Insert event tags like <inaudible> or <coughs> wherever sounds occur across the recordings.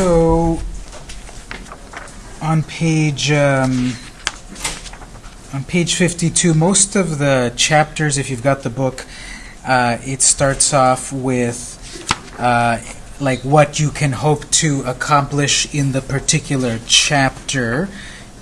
So on page um, on page 52, most of the chapters, if you've got the book, uh, it starts off with uh, like what you can hope to accomplish in the particular chapter,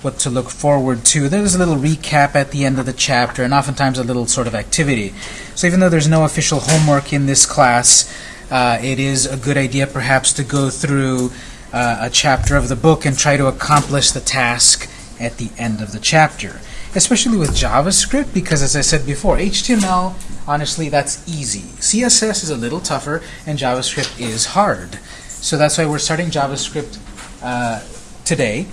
what to look forward to. There's a little recap at the end of the chapter, and oftentimes a little sort of activity. So even though there's no official homework in this class, uh, it is a good idea perhaps to go through uh, a chapter of the book and try to accomplish the task at the end of the chapter. Especially with JavaScript, because as I said before, HTML, honestly, that's easy. CSS is a little tougher, and JavaScript is hard. So that's why we're starting JavaScript uh, today,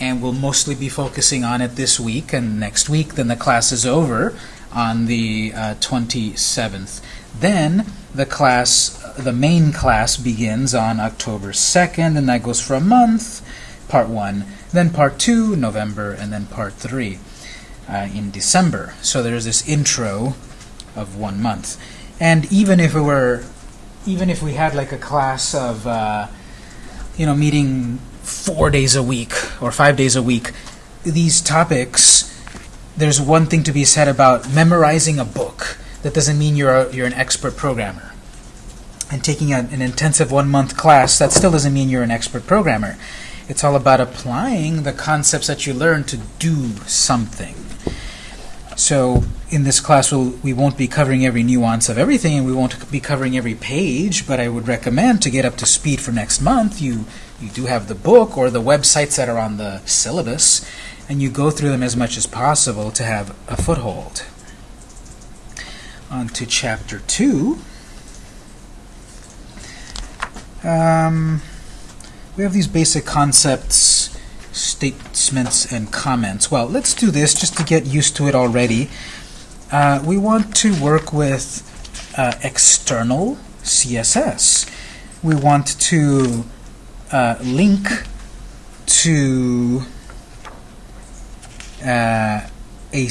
and we'll mostly be focusing on it this week and next week. Then the class is over on the uh, 27th. Then the class, the main class begins on October 2nd, and that goes for a month, part 1. Then part 2, November, and then part 3 uh, in December. So there's this intro of one month. And even if it were, even if we had like a class of, uh, you know, meeting four days a week or five days a week, these topics, there's one thing to be said about memorizing a book. That doesn't mean you're, a, you're an expert programmer. And taking a, an intensive one-month class, that still doesn't mean you're an expert programmer. It's all about applying the concepts that you learn to do something. So in this class, we'll, we won't be covering every nuance of everything, and we won't be covering every page, but I would recommend to get up to speed for next month, you, you do have the book or the websites that are on the syllabus, and you go through them as much as possible to have a foothold. On to Chapter 2. Um, we have these basic concepts, statements, and comments. Well, let's do this just to get used to it already. Uh, we want to work with uh, external CSS. We want to uh, link to uh, a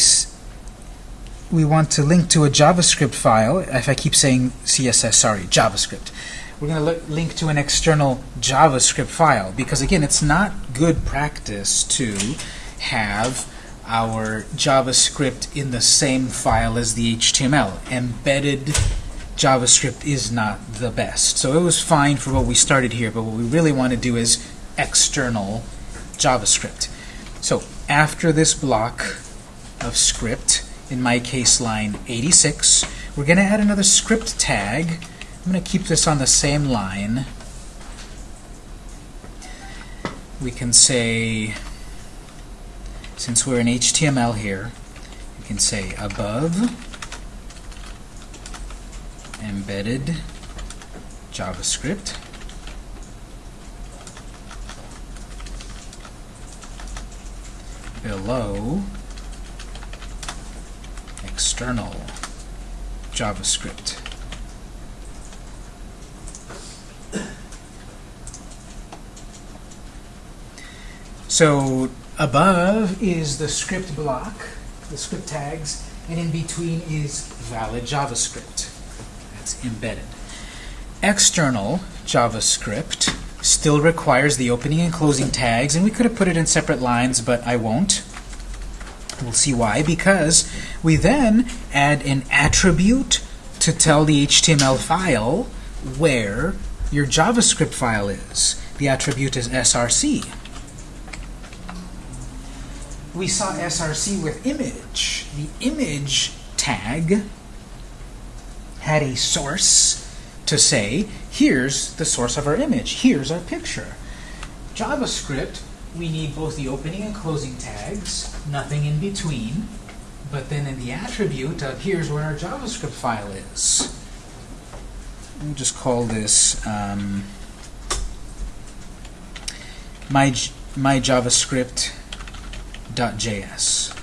we want to link to a JavaScript file. If I keep saying CSS, sorry, JavaScript we're going to link to an external JavaScript file because again it's not good practice to have our JavaScript in the same file as the HTML. Embedded JavaScript is not the best. So it was fine for what we started here, but what we really want to do is external JavaScript. So after this block of script, in my case line 86, we're going to add another script tag I'm going to keep this on the same line. We can say, since we're in HTML here, we can say above embedded JavaScript. below external JavaScript. So above is the script block, the script tags, and in between is valid JavaScript. That's embedded. External JavaScript still requires the opening and closing tags, and we could have put it in separate lines, but I won't. We'll see why, because we then add an attribute to tell the HTML file where your JavaScript file is. The attribute is src we saw src with image. The image tag had a source to say, here's the source of our image, here's our picture. JavaScript, we need both the opening and closing tags, nothing in between, but then in the attribute of here's where our JavaScript file is. We'll just call this um, my, my JavaScript index.js.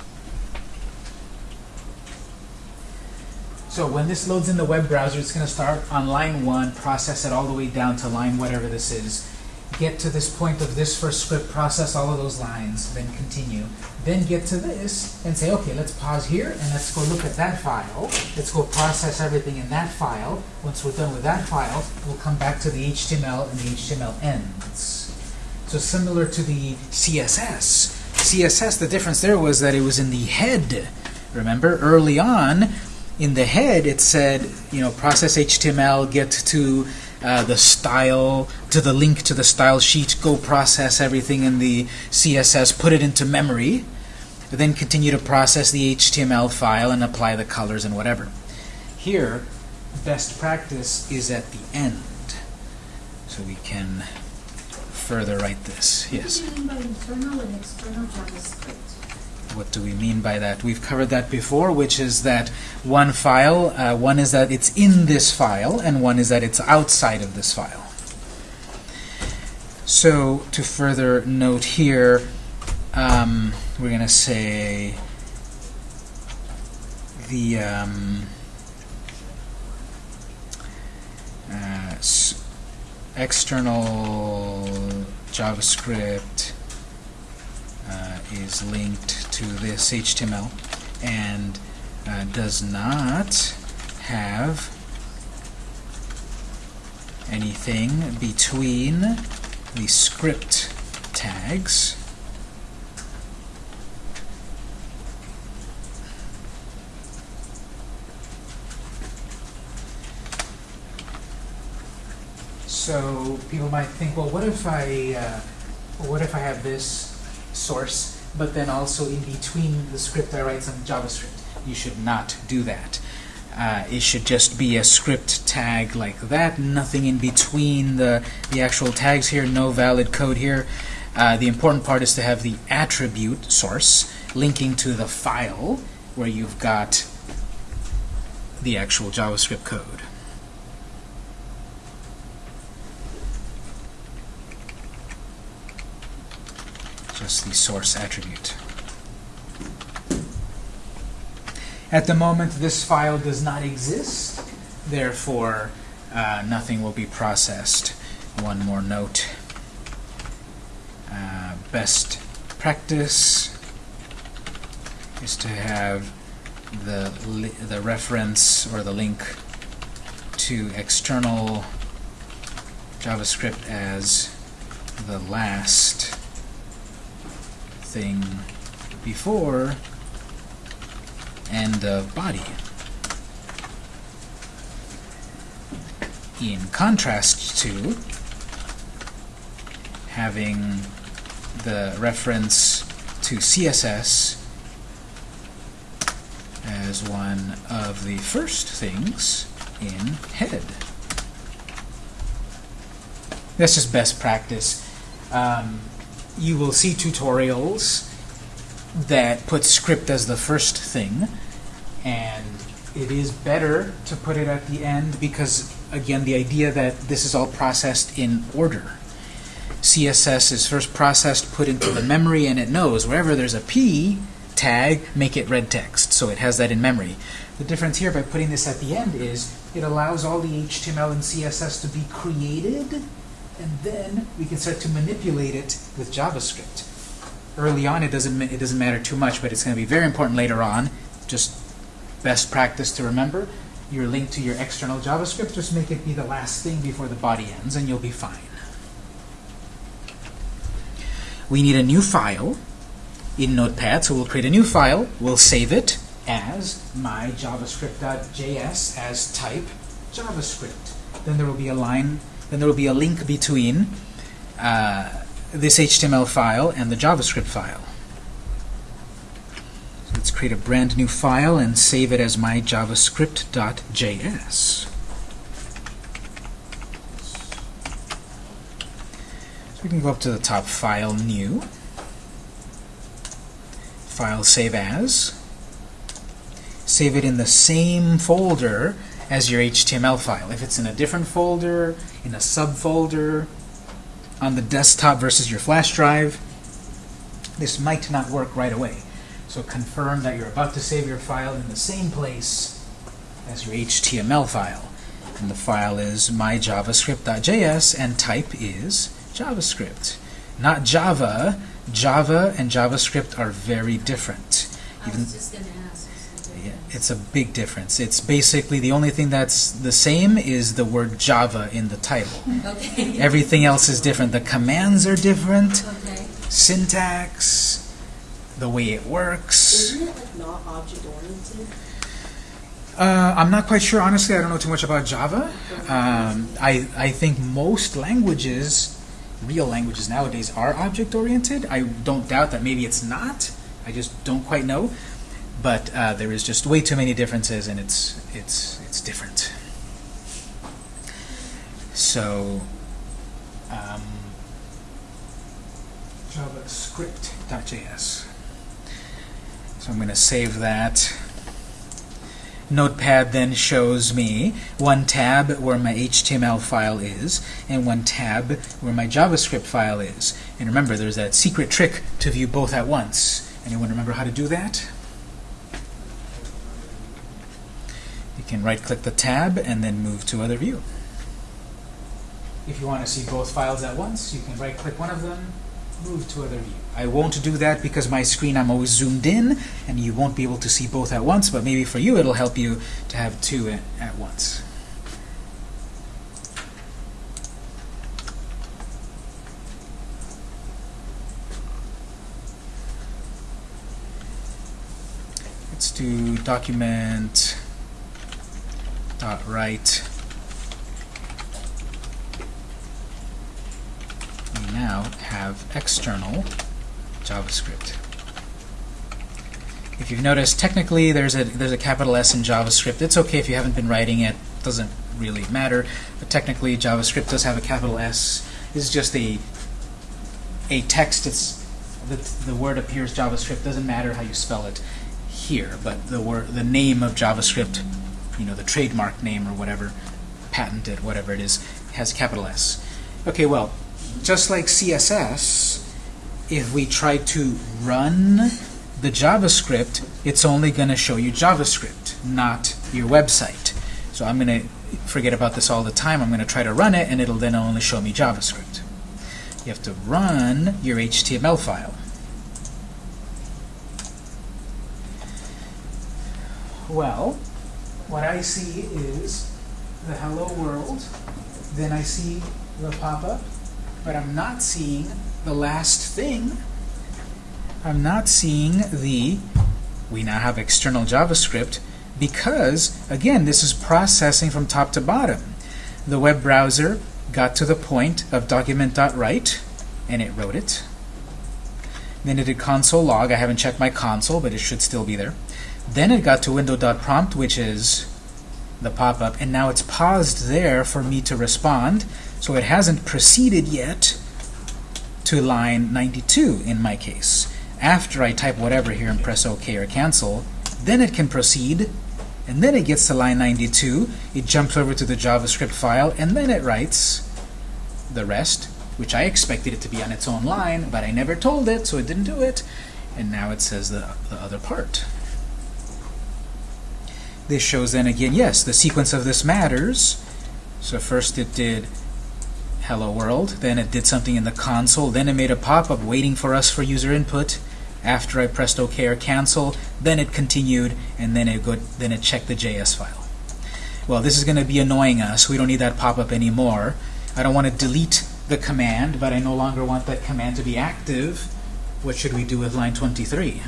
So when this loads in the web browser, it's going to start on line 1, process it all the way down to line whatever this is, get to this point of this first script, process all of those lines, then continue. Then get to this and say, okay, let's pause here and let's go look at that file. Let's go process everything in that file. Once we're done with that file, we'll come back to the HTML and the HTML ends. So similar to the CSS. CSS, the difference there was that it was in the head. Remember, early on, in the head, it said, you know, process HTML, get to uh, the style, to the link to the style sheet, go process everything in the CSS, put it into memory, then continue to process the HTML file and apply the colors and whatever. Here, best practice is at the end. So we can further write this. Yes. What do you mean by internal and external JavaScript? What do we mean by that? We've covered that before, which is that one file, uh, one is that it's in this file, and one is that it's outside of this file. So to further note here, um, we're going to say the um, uh, external JavaScript uh, is linked to this HTML and uh, does not have anything between the script tags So people might think, well, what if I, uh, what if I have this source, but then also in between the script I write some JavaScript? You should not do that. Uh, it should just be a script tag like that, nothing in between the, the actual tags here, no valid code here. Uh, the important part is to have the attribute source linking to the file where you've got the actual JavaScript code. The source attribute. At the moment, this file does not exist, therefore uh, nothing will be processed. One more note. Uh, best practice is to have the, the reference or the link to external JavaScript as the last thing before and of body. In contrast to having the reference to CSS as one of the first things in head. This is best practice. Um, you will see tutorials that put script as the first thing and it is better to put it at the end because again the idea that this is all processed in order. CSS is first processed put into the memory and it knows wherever there's a P tag make it red text. So it has that in memory. The difference here by putting this at the end is it allows all the HTML and CSS to be created and then we can start to manipulate it with JavaScript. Early on, it doesn't it doesn't matter too much, but it's going to be very important later on. Just best practice to remember. Your link to your external JavaScript, just make it be the last thing before the body ends, and you'll be fine. We need a new file in Notepad, so we'll create a new file. We'll save it as my javascript.js as type JavaScript. Then there will be a line then there will be a link between uh, this HTML file and the JavaScript file. So let's create a brand new file and save it as my javascript.js. So we can go up to the top, File, New, File, Save As. Save it in the same folder as your HTML file. If it's in a different folder, in a subfolder, on the desktop versus your flash drive, this might not work right away. So confirm that you're about to save your file in the same place as your HTML file. And the file is myjavascript.js and type is JavaScript. Not Java. Java and JavaScript are very different. I was just going to ask. Yeah. It's a big difference. It's basically the only thing that's the same is the word Java in the title. <laughs> Okay. Everything else is different. The commands are different, Okay. syntax, the way it works. Isn't it like not object oriented? Uh, I'm not quite sure. Honestly, I don't know too much about Java. Um, I, I think most languages, real languages nowadays, are object-oriented. I don't doubt that maybe it's not. I just don't quite know. But uh, there is just way too many differences, and it's it's it's different. So, um, JavaScript.js. So I'm going to save that. Notepad then shows me one tab where my HTML file is and one tab where my JavaScript file is. And remember, there's that secret trick to view both at once. Anyone remember how to do that? Can right-click the tab and then move to Other View. If you want to see both files at once, you can right-click one of them, move to Other View. I won't do that because my screen I'm always zoomed in and you won't be able to see both at once, but maybe for you it'll help you to have two at, at once. Let's do document dot write. We now have external JavaScript. If you've noticed, technically there's a there's a capital S in JavaScript. It's okay if you haven't been writing it; doesn't really matter. But technically, JavaScript does have a capital S. This is just a a text. It's the the word appears JavaScript. Doesn't matter how you spell it here, but the word the name of JavaScript, you know, the trademark name or whatever, patented, whatever it is, has capital S. Okay, well, just like CSS, if we try to run the JavaScript, it's only going to show you JavaScript, not your website. So I'm going to forget about this all the time. I'm going to try to run it, and it'll then only show me JavaScript. You have to run your HTML file. Well, what I see is the hello world, then I see the pop-up, but I'm not seeing the last thing. I'm not seeing the, we now have external JavaScript, because, again, this is processing from top to bottom. The web browser got to the point of document.write, and it wrote it. Then it did console log. I haven't checked my console, but it should still be there. Then it got to window.prompt, which is the pop-up, and now it's paused there for me to respond, so it hasn't proceeded yet to line 92 in my case. After I type whatever here and press OK or cancel, then it can proceed, and then it gets to line 92, it jumps over to the JavaScript file, and then it writes the rest, which I expected it to be on its own line, but I never told it, so it didn't do it, and now it says the, the other part. This shows then again, yes, the sequence of this matters. So first it did hello world, then it did something in the console, then it made a pop-up waiting for us for user input. After I pressed OK or cancel, then it continued, and then it go, then it checked the JS file. Well, this is going to be annoying us. We don't need that pop-up anymore. I don't want to delete the command, but I no longer want that command to be active. What should we do with line 23?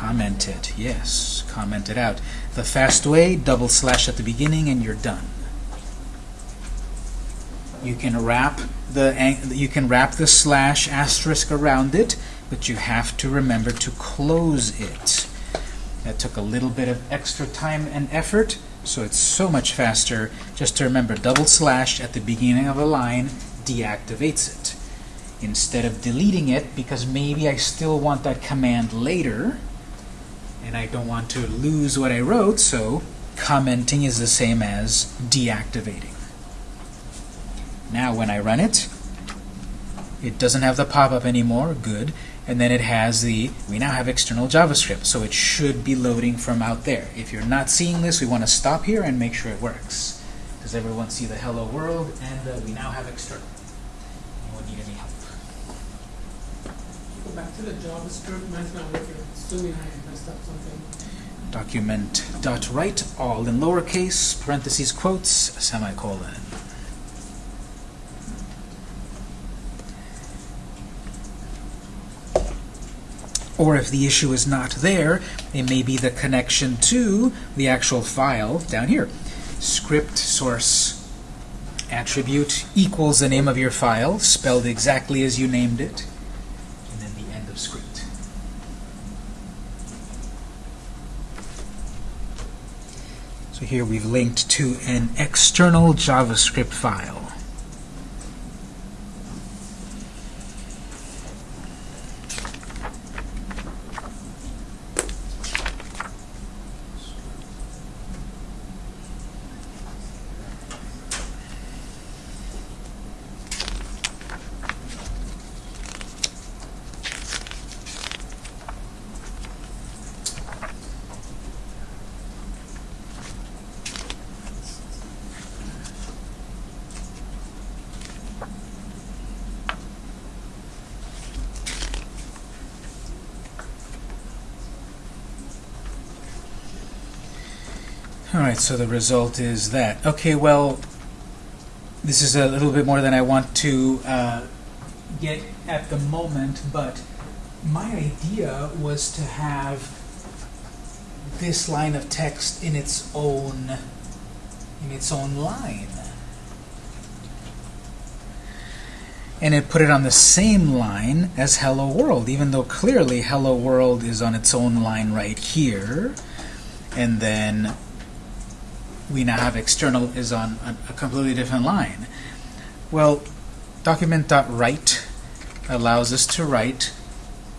Comment it, yes, comment it out. The fast way, double slash at the beginning and you're done. You can wrap the you can wrap the slash asterisk around it, but you have to remember to close it. That took a little bit of extra time and effort, so it's so much faster just to remember double slash at the beginning of a line deactivates it. Instead of deleting it, because maybe I still want that command later, and I don't want to lose what I wrote, so commenting is the same as deactivating. Now when I run it, it doesn't have the pop-up anymore, good, and then it has the, we now have external JavaScript, so it should be loading from out there. If you're not seeing this, we want to stop here and make sure it works. Does everyone see the hello world, and uh, we now have external. Anyone need any help? Go back to the JavaScript, Document dot write all in lowercase, parentheses, quotes, semicolon. Or if the issue is not there, it may be the connection to the actual file down here. Script source attribute equals the name of your file, spelled exactly as you named it, and then the end of script. So here we've linked to an external JavaScript file. All right, so the result is that. Okay, well, this is a little bit more than I want to uh, get at the moment, but my idea was to have this line of text in its own in its own line. And it put it on the same line as Hello World, even though clearly Hello World is on its own line right here. And then we now have external is on a, completely different line. Well, document.write allows us to write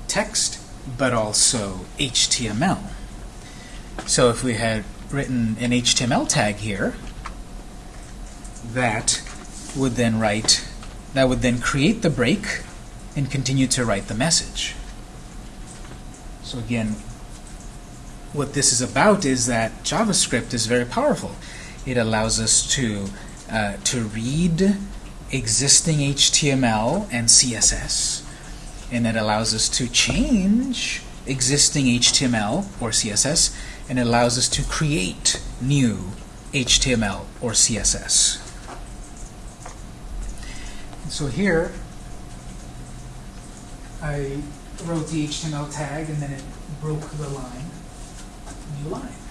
text, but also HTML. So if we had written an HTML tag here, that would then write, that would then create the break and continue to write the message. So again, what this is about is that JavaScript is very powerful. It allows us to uh, to read existing HTML and CSS, and it allows us to change existing HTML or CSS, and it allows us to create new HTML or CSS. So here, I wrote the HTML tag, and then it broke the line line.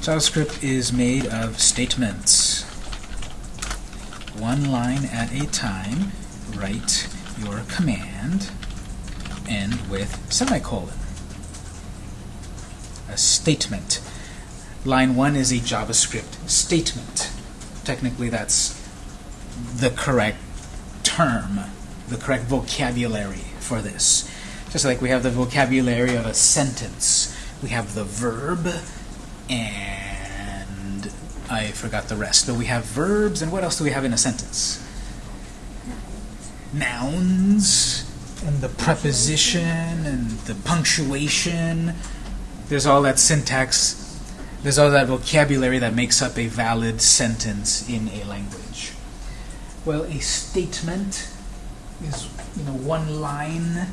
JavaScript is made of statements. One line at a time, write your command, end with semicolon. A statement. Line 1 is a JavaScript statement. Technically, that's the correct term, the correct vocabulary for this. Just like we have the vocabulary of a sentence, we have the verb, and I forgot the rest. But we have verbs, and what else do we have in a sentence? Nouns, and the preposition, and the punctuation. There's all that syntax, there's all that vocabulary that makes up a valid sentence in a language. Well, a statement is you know one line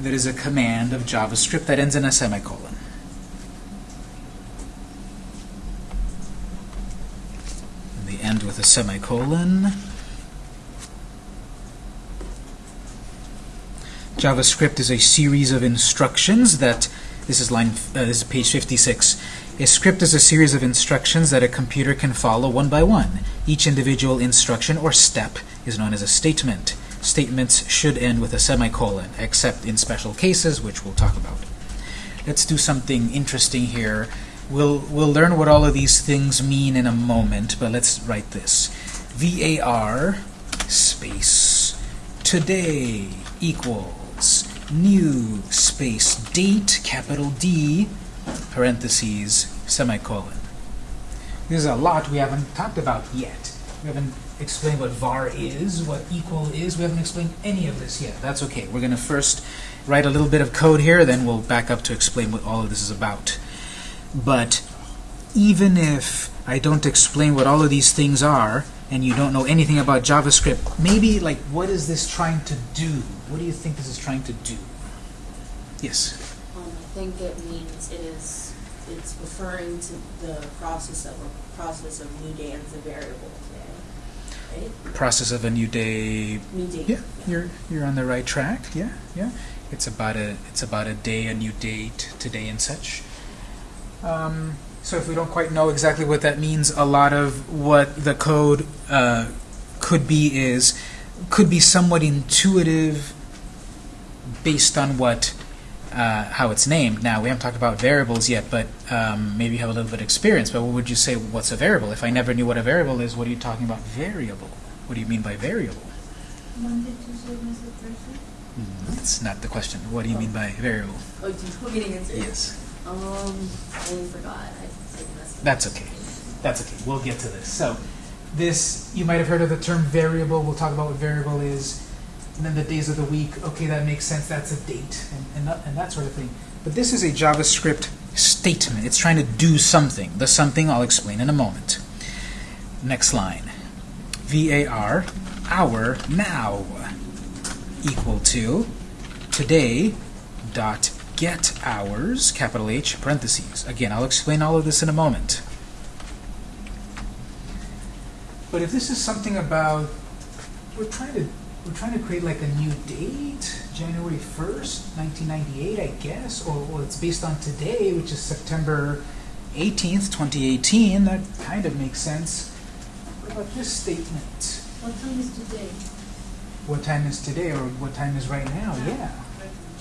that is a command of JavaScript that ends in a semicolon. And they end with a semicolon. JavaScript is a series of instructions that this is line uh, this is page 56 a script is a series of instructions that a computer can follow one by one. Each individual instruction or step is known as a statement. Statements should end with a semicolon, except in special cases, which we'll talk about. Let's do something interesting here. We'll, we'll learn what all of these things mean in a moment, but let's write this. VAR space today equals new space date, capital D, parentheses, semicolon. There's a lot we haven't talked about yet. We haven't explained what var is, what equal is. We haven't explained any of this yet. That's okay. We're going to first write a little bit of code here, then we'll back up to explain what all of this is about. But even if I don't explain what all of these things are, and you don't know anything about JavaScript, maybe like what is this trying to do? What do you think this is trying to do? Yes. Um, I think it means it is, it's referring to the process of, a process of new day as a variable today. Right? Process of a new day. New day. Yeah, you're you're on the right track. Yeah, yeah. It's about a it's about a day, a new date, today and such. Um, so if we don't quite know exactly what that means, a lot of what the code uh, could be is could be somewhat intuitive based on what uh, how it's named. Now we haven't talked about variables yet, but um, maybe you have a little bit of experience. But what would you say? What's a variable? If I never knew what a variable is, what are you talking about? Variable. What do you mean by variable? Monday, Tuesday, Wednesday, Thursday? That's not the question. What do you mean by variable? Oh, do you want me to answer? Yes. Um, I forgot. I. That's okay. That's okay. We'll get to this. So, this, you might have heard of the term variable. We'll talk about what variable is. And then the days of the week. Okay, that makes sense. That's a date and, and, that, and that sort of thing. But this is a JavaScript statement. It's trying to do something. The something I'll explain in a moment. Next line. VAR, hour, now, equal to today dot get hours, capital H, parentheses. Again, I'll explain all of this in a moment. But if this is something about we're trying to we're trying to create like a new date, January 1st, 1998, I guess, or well, it's based on today, which is September 18th, 2018. That kind of makes sense. What about this statement? What time is today? What time is today, or what time is right now? Yeah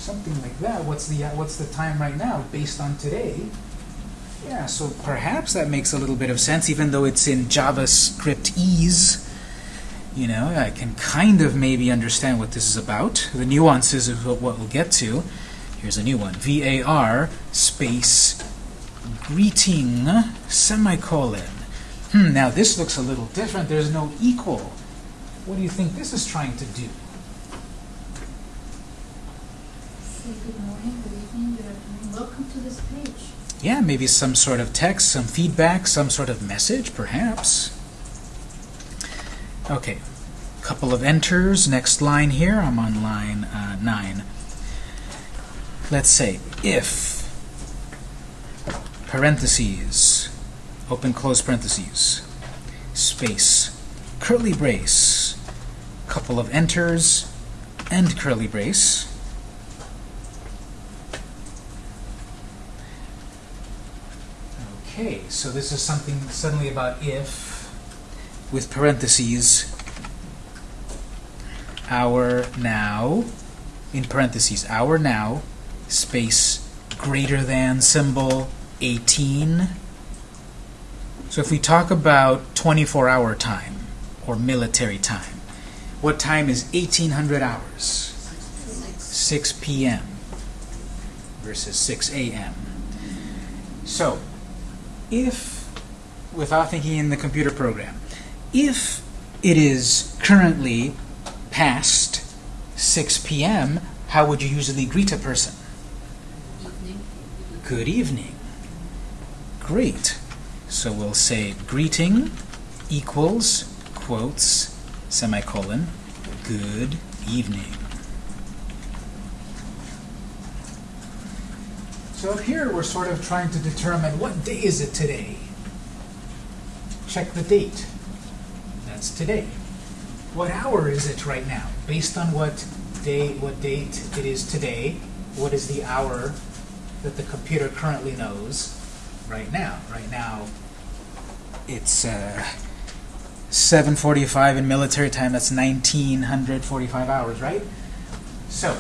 something like that. What's the uh, what's the time right now based on today? Yeah, so perhaps that makes a little bit of sense, even though it's in JavaScript ease. You know, I can kind of maybe understand what this is about. The nuances of what we'll get to. Here's a new one. VAR space greeting semicolon. Hmm, now this looks a little different. There's no equal. What do you think this is trying to do? Say good morning, good evening, good afternoon. Welcome to this page. Yeah, maybe some sort of text, some feedback, some sort of message, perhaps. Okay, couple of enters. Next line here, I'm on line uh, 9. Let's say if, parentheses, open close parentheses, space, curly brace, couple of enters, end curly brace. Okay, so this is something suddenly about if, with parentheses, hour now, in parentheses, hour now, space, greater than symbol, 18. So if we talk about 24-hour time, or military time, what time is 1800 hours? 6 p.m. versus 6 a.m. So, if, without thinking in the computer program, if it is currently past 6 p.m., how would you usually greet a person? Evening. Good evening. Great. So we'll say greeting equals, quotes, semicolon, good evening. So up here we're sort of trying to determine what day is it today. Check the date. That's today. What hour is it right now? Based on what day, what date it is today, what is the hour that the computer currently knows right now? Right now, it's uh, 7:45 in military time. That's 1945 hours, right? So,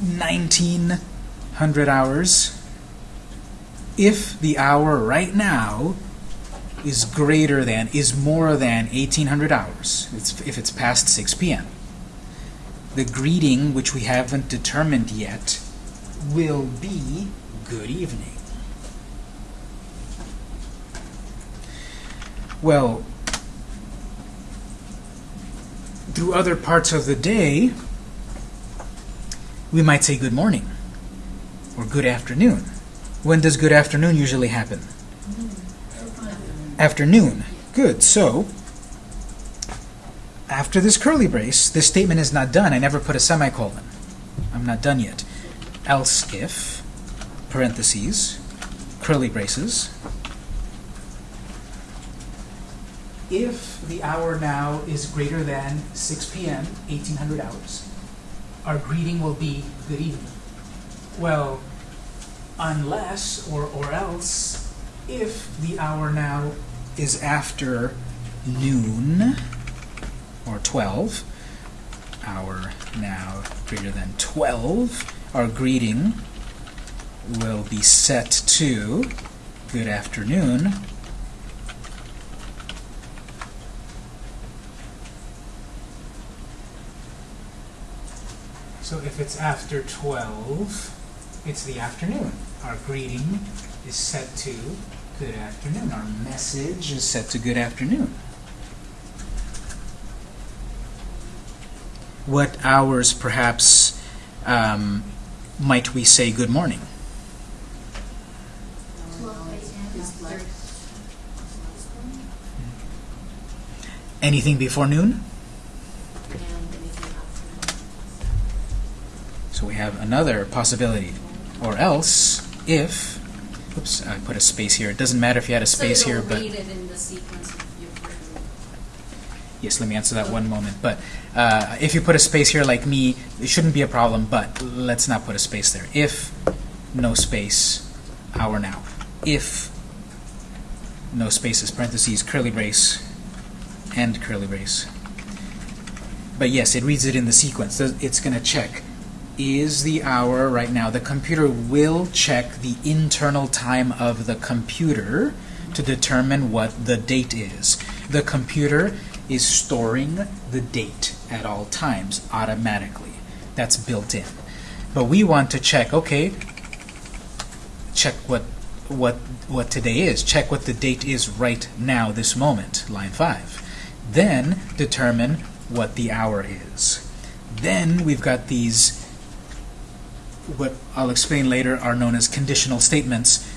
1900 hours. If the hour right now is greater than, is more than 1800 hours, it's, if it's past 6 p.m., the greeting, which we haven't determined yet, will be good evening. Well, through other parts of the day, we might say good morning or good afternoon. When does good afternoon usually happen? Afternoon. Good. So, after this curly brace, this statement is not done. I never put a semicolon. I'm not done yet. Else if, parentheses, curly braces, if the hour now is greater than 6 p.m., 1800 hours, our greeting will be good evening. Well, unless or, or else if the hour now is after noon or 12, hour now greater than 12, our greeting will be set to good afternoon. So if it's after 12, it's the afternoon. Our greeting is set to good afternoon. Our message is set to good afternoon. What hours, perhaps, um, might we say good morning? Anything before noon? So we have another possibility. Or else, if, oops, I put a space here. It doesn't matter if you had a space so here, but it in the sequence of your written. yes, let me answer that one moment. But uh, if you put a space here like me, it shouldn't be a problem, but let's not put a space there. If, no space, hour now. If, no spaces, parentheses, curly brace, and curly brace. But yes, it reads it in the sequence. It's going to check. Is the hour right now? The computer will check the internal time of the computer to determine what the date is. The computer is storing the date at all times automatically. That's built in. But we want to check, okay, check what what what today is. Check what the date is right now, this moment, line 5. Then determine what the hour is. Then we've got these what I'll explain later are known as conditional statements,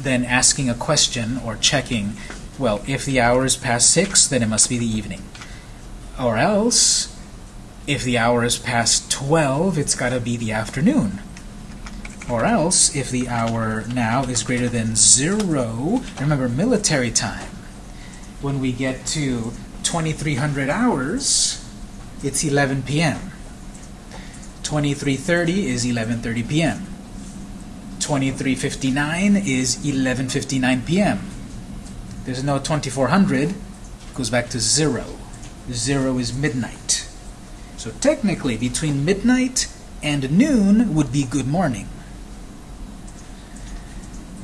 then asking a question or checking, well, if the hour is past 6, then it must be the evening. Or else, if the hour is past 12, it's got to be the afternoon. Or else, if the hour now is greater than 0, remember military time, when we get to 2300 hours, it's 11 p.m. 2330 is 11:30 p.m. 2359 is 11:59 p.m. There's no 2400, It goes back to 0. 0 is midnight. So technically between midnight and noon would be good morning.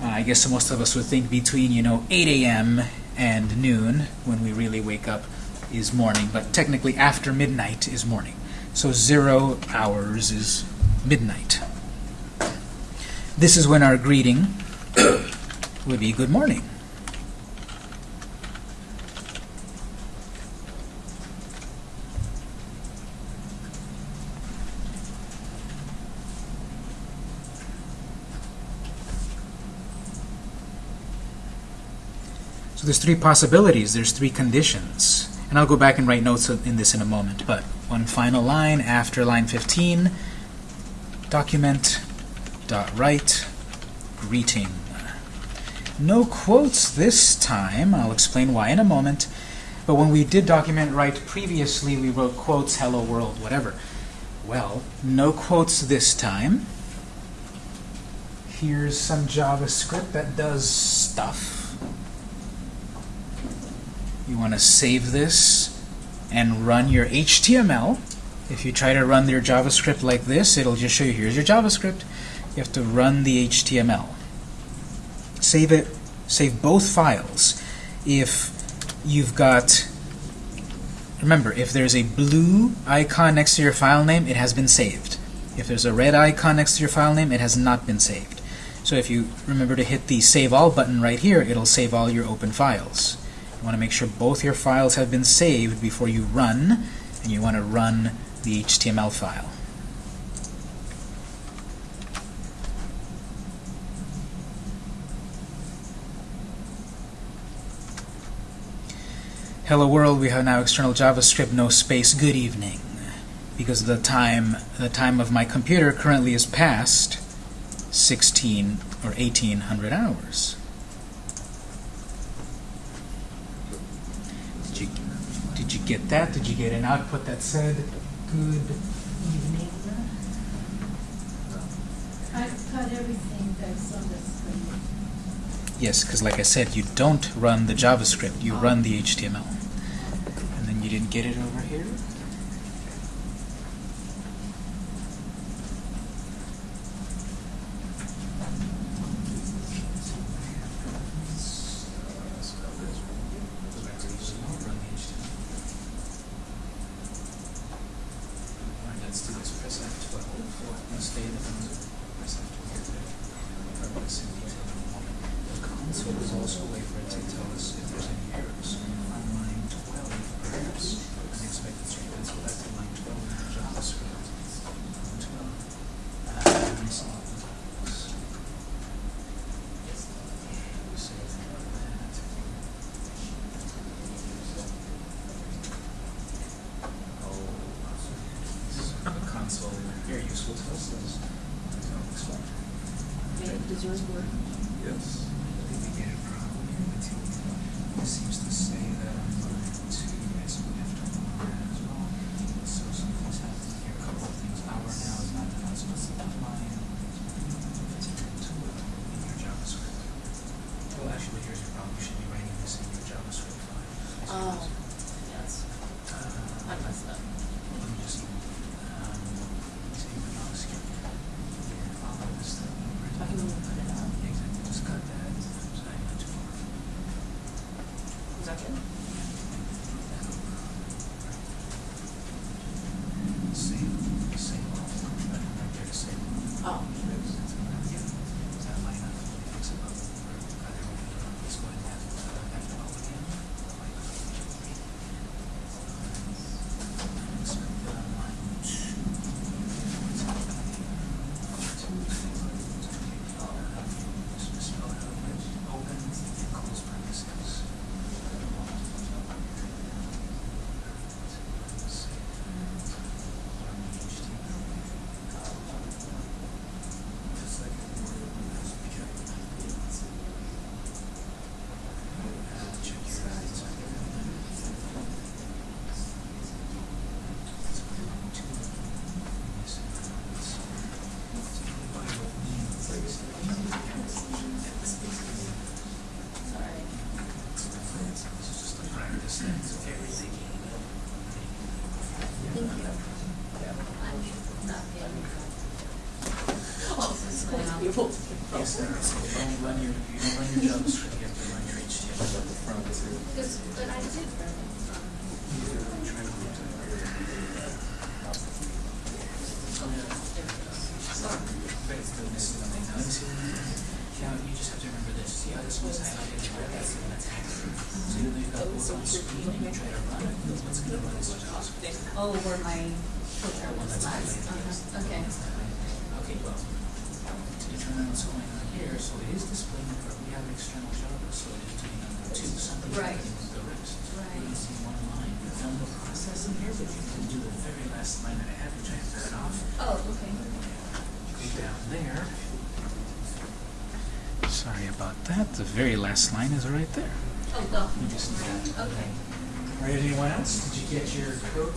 Uh, I guess most of us would think between, you know, 8 a.m. and noon when we really wake up is morning, but technically after midnight is morning. So zero hours is midnight. This is when our greeting <coughs> would be good morning. So there's three possibilities, there's three conditions. And I'll go back and write notes in this in a moment, but one final line after line 15, document dot write greeting. No quotes this time. I'll explain why in a moment. But when we did document write previously, we wrote quotes, hello world, whatever. Well, no quotes this time. Here's some JavaScript that does stuff. You want to save this and run your HTML. If you try to run your JavaScript like this, it'll just show you here's your JavaScript. You have to run the HTML. Save it, save both files. If you've got, remember, if there's a blue icon next to your file name, it has been saved. If there's a red icon next to your file name, it has not been saved. So if you remember to hit the Save All button right here, it'll save all your open files. You want to make sure both your files have been saved before you run, and you want to run the HTML file. Hello world, we have now external JavaScript, no space, good evening. Because the time, the time of my computer currently is past 16 or 1800 hours. get that? Did you get an output that said good evening? I've cut everything that's on the screen. Yes, because like I said, you don't run the JavaScript. You oh. run the HTML. And then you didn't get it over here. your JavaScript, you have to run your HTML the front too. But I yeah. You just have to remember this. So you've it, Oh, where my Right. Oh, okay. Go down there. Sorry about that. The very last line is right there. Oh, go. Okay. All right, anyone else? Did you get your code?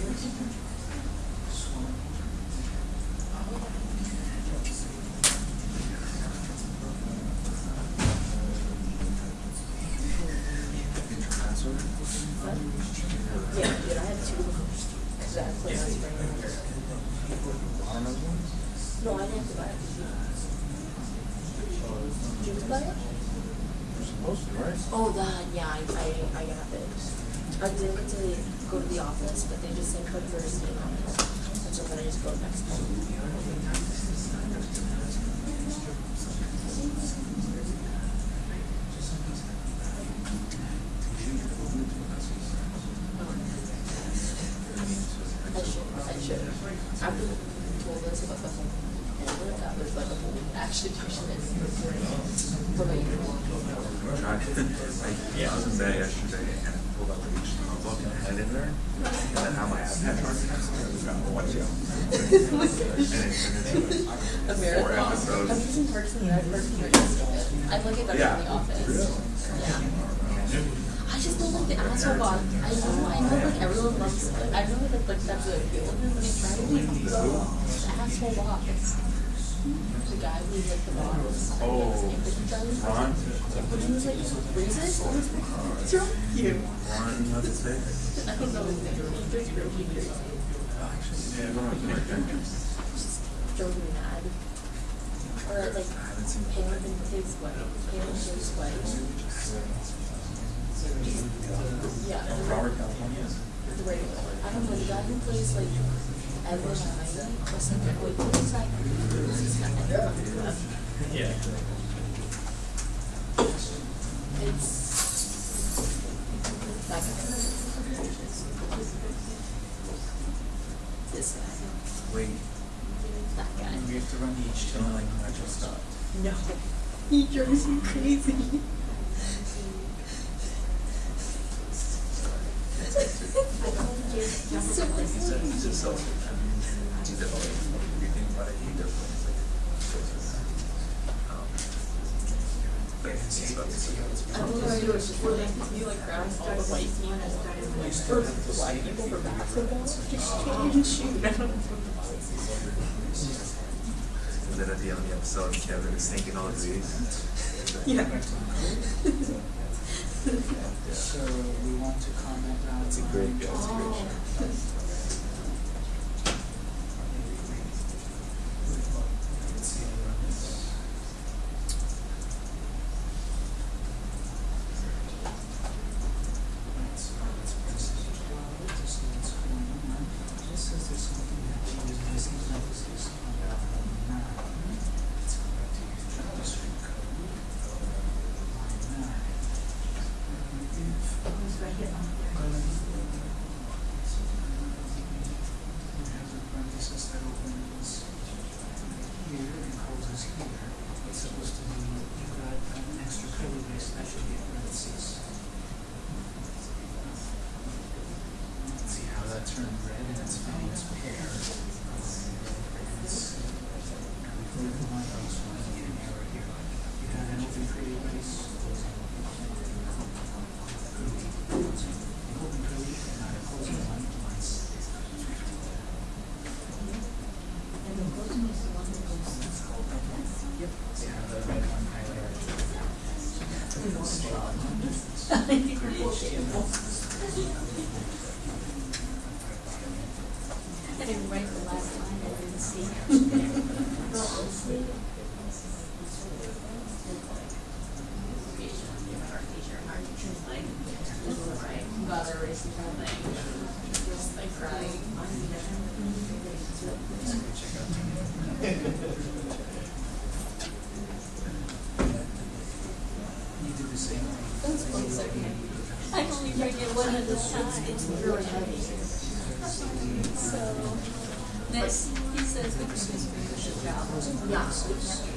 Like. Wait. That guy. We have to run each time like Retro Scott. No. <laughs> He drives me crazy. for black people for basketball. Just shoot. And then at the end of the episode, Kevin is thinking all these. yeah. yeah. <laughs> So we want to comment on. It's a great, it's a great show. it's really heavy. So, next, he says, we can just finish it out. Yeah.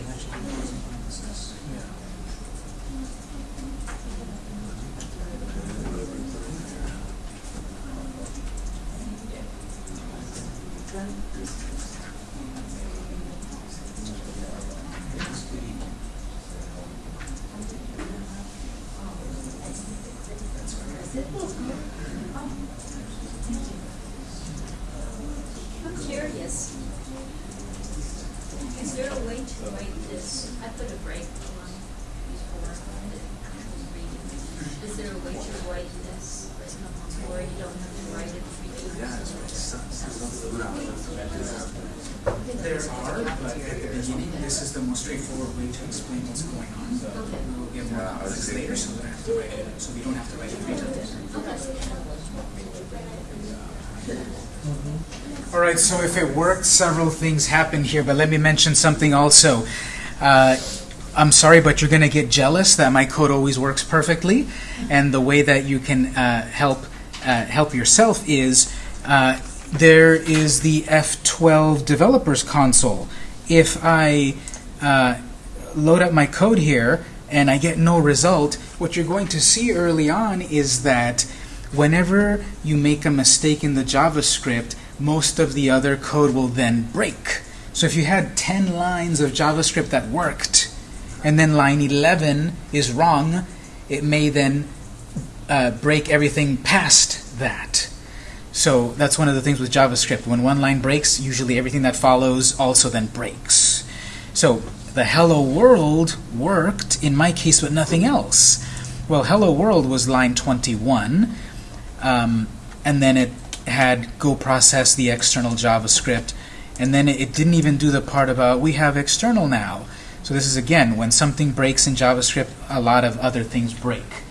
right, so if it worked, several things happen here, but let me mention something also. Uh, I'm sorry, but you're going to get jealous that my code always works perfectly, and the way that you can uh, help uh, help yourself is uh, there is the F12 developers console. If I uh, load up my code here and I get no result, what you're going to see early on is that whenever you make a mistake in the JavaScript, most of the other code will then break. So if you had 10 lines of JavaScript that worked, and then line 11 is wrong, it may then uh, break everything past that. So that's one of the things with JavaScript. When one line breaks, usually everything that follows also then breaks. So the hello world worked in my case, but nothing else. Well, hello world was line 21, um, and then it had go process the external JavaScript, and then it, didn't even do the part about we have external now. So this is again when something breaks in JavaScript, a lot of other things break.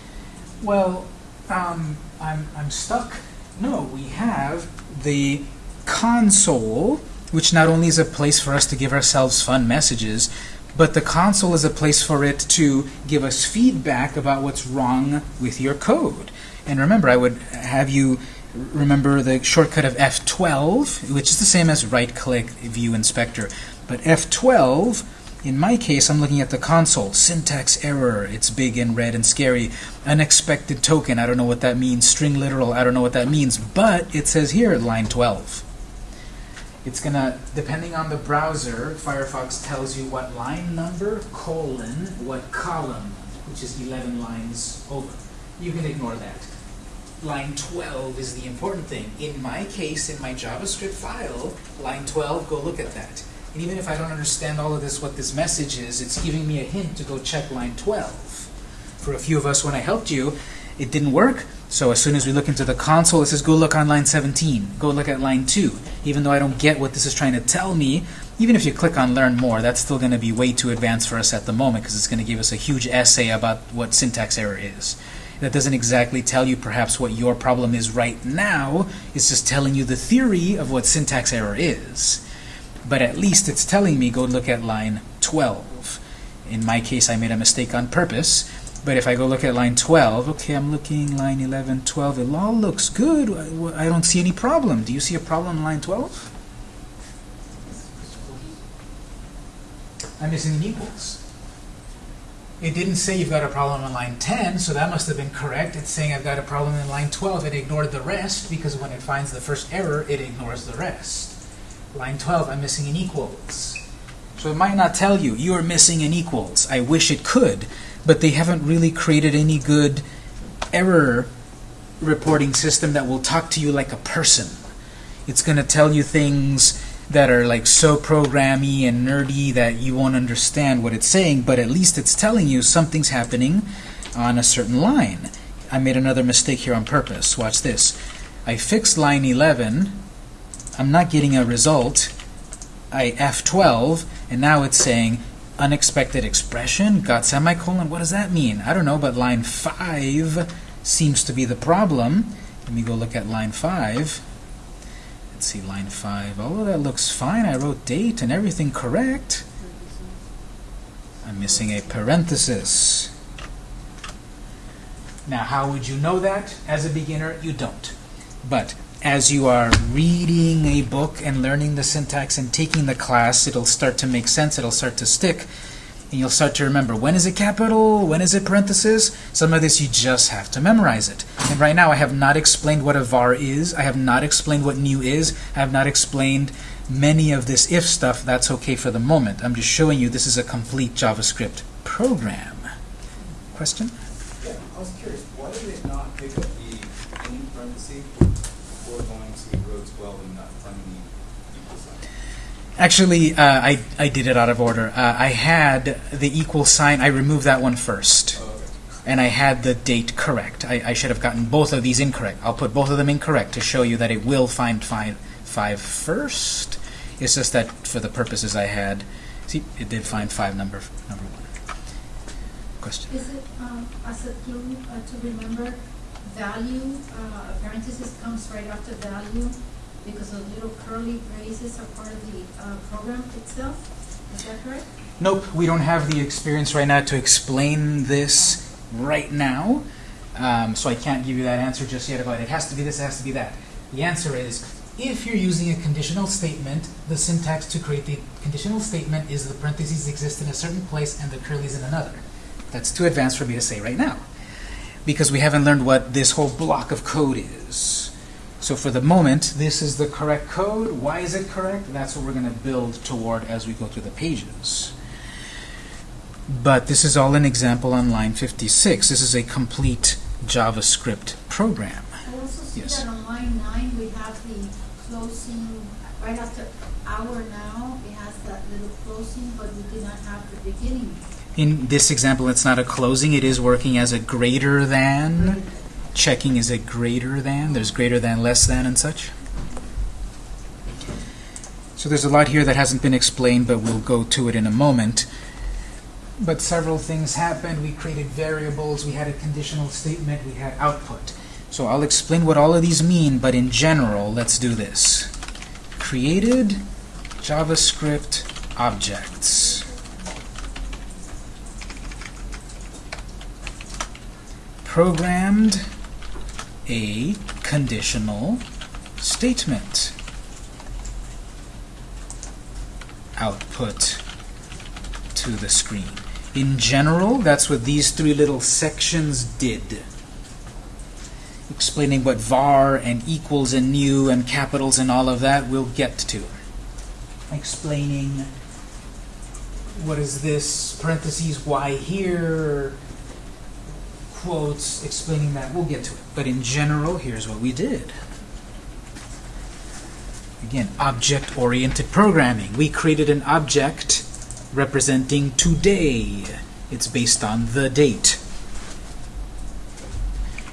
Well, um, I'm I'm stuck. No, we have the console, which not only is a place for us to give ourselves fun messages, but the console is a place for it to give us feedback about what's wrong with your code. And remember, I would have you remember the shortcut of F12, which is the same as right-click View Inspector. But F12, in my case, I'm looking at the console. Syntax error, it's big and red and scary. Unexpected token, I don't know what that means. String literal, I don't know what that means. But it says here, line 12. It's going to, depending on the browser, Firefox tells you what line number, colon, what column, which is 11 lines over. You can ignore that. Line 12 is the important thing. In my case, in my JavaScript file, line 12, go look at that. And even if I don't understand all of this, what this message is, it's giving me a hint to go check line 12. For a few of us, when I helped you, it didn't work. So as soon as we look into the console, it says, go look on line 17. Go look at line 2. Even though I don't get what this is trying to tell me, even if you click on Learn More, that's still going to be way too advanced for us at the moment because it's going to give us a huge essay about what syntax error is. That doesn't exactly tell you perhaps what your problem is right now. It's just telling you the theory of what syntax error is. But at least it's telling me go look at line 12. In my case, I made a mistake on purpose. But if I go look at line 12, okay, I'm looking line 11, 12, it all looks good. I don't see any problem. Do you see a problem in line 12? I'm missing an equals. It didn't say you've got a problem in line 10, so that must have been correct. It's saying I've got a problem in line 12. It ignored the rest because when it finds the first error, it ignores the rest. Line 12, I'm missing an equals. So it might not tell you, you are missing an equals. I wish it could, but they haven't really created any good error reporting system that will talk to you like a person. It's going to tell you things that are like so programmy and nerdy that you won't understand what it's saying, but at least it's telling you something's happening on a certain line. I made another mistake here on purpose. Watch this. I fixed line 11. I'm not getting a result. I F12, and now it's saying unexpected expression, got semicolon. What does that mean? I don't know, but line 5 seems to be the problem. Let me go look at line 5. Let's see, line 5. Oh, that looks fine. I wrote date and everything correct. I'm missing a parenthesis. Now, how would you know that? As a beginner, you don't. But as you are reading a book and learning the syntax and taking the class, it'll start to make sense. It'll start to stick. And you'll start to remember, when is it capital? When is it parenthesis? Some of this you just have to memorize it. And right now I have not explained what a var is. I have not explained what new is. I have not explained many of this if stuff. That's okay for the moment. I'm just showing you this is a complete JavaScript program. Question? Yeah, I was curious, why did it not pick up the in parentheses before going to row 12 and not finding the equal sign? Actually, uh, I, I did it out of order. Uh, I had the equal sign. I removed that one first. Oh, okay. and I had the date correct. I, I should have gotten both of these incorrect. I'll put both of them incorrect to show you that it will find five, five first. It's just that for the purposes I had, see, it did find five number number one. Question. Is it um, as a clue uh, to remember value, uh, a parenthesis comes right after value because the little curly braces are part of the uh, program itself? Is that correct? Nope, we don't have the experience right now to explain this right now, um, so I can't give you that answer just yet about it has to be this, it has to be that. The answer is, if you're using a conditional statement, the syntax to create the conditional statement is the parentheses exist in a certain place and the curly's in another. That's too advanced for me to say right now. because we haven't learned what this whole block of code is. So for the moment, this is the correct code. Why is it correct? That's what we're going to build toward as we go through the pages. But this is all an example on line 56. This is a complete JavaScript program. I also see Yes. that on line nine, we have the closing, right after hour now, it has that little closing, but we did not have the beginning. In this example, it's not a closing. It is working as a greater than. Checking is a greater than. There's greater than, less than, and such. So there's a lot here that hasn't been explained, but we'll go to it in a moment. But several things happened. We created variables. We had a conditional statement. We had output. So I'll explain what all of these mean, but in general, let's do this. Created JavaScript objects. programmed a conditional statement. Output to the screen. In general, that's what these three little sections did. Explaining what var and equals and new and capitals and all of that we'll get to. Explaining what is this, parentheses, why here, quotes explaining that. We'll get to it. But in general, here's what we did. Again, object-oriented programming. We created an object representing today. It's based on the date.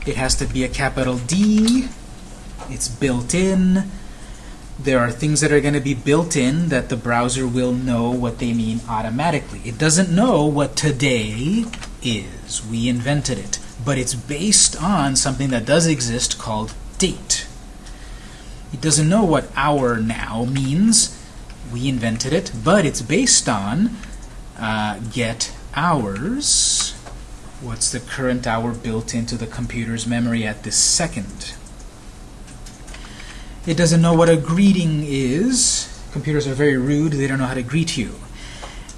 It has to be a capital D. It's built in. There are things that are going to be built in that the browser will know what they mean automatically. It doesn't know what today is. We invented it. But it's based on something that does exist called date. It doesn't know what hour now means. We invented it, but it's based on uh, get hours. What's the current hour built into the computer's memory at this second? It doesn't know what a greeting is. Computers are very rude. They don't know how to greet you.